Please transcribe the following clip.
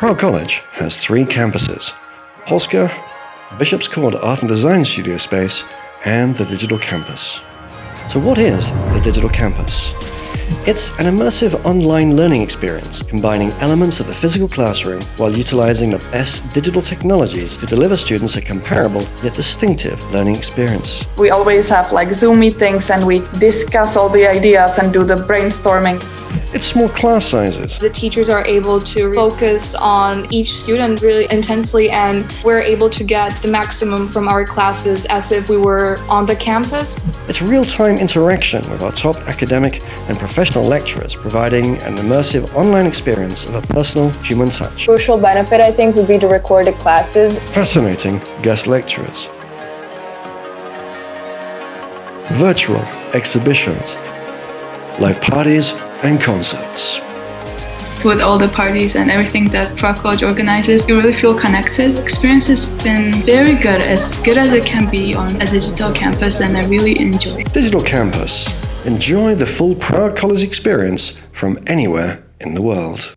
Prague College has three campuses Polska, Bishop's Court Art and Design Studio Space, and the Digital Campus. So, what is the Digital Campus? It's an immersive online learning experience combining elements of the physical classroom while utilizing the best digital technologies to deliver students a comparable yet distinctive learning experience. We always have like Zoom meetings and we discuss all the ideas and do the brainstorming. It's small class sizes. The teachers are able to focus on each student really intensely and we're able to get the maximum from our classes as if we were on the campus. It's real-time interaction with our top academic and professional lecturers, providing an immersive online experience of a personal human touch. Crucial benefit, I think, would be the recorded classes. Fascinating guest lecturers. Virtual exhibitions, live parties and concerts. With all the parties and everything that Prague College organizes, you really feel connected. Experience has been very good, as good as it can be on a digital campus, and I really enjoy it. Digital Campus. Enjoy the full Prague College experience from anywhere in the world.